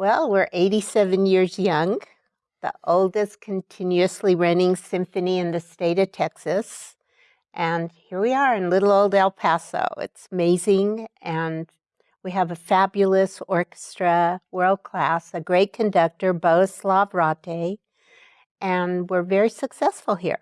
Well, we're 87 years young, the oldest continuously running symphony in the state of Texas. And here we are in little old El Paso. It's amazing. And we have a fabulous orchestra, world class, a great conductor, Bohuslav Rattay. And we're very successful here.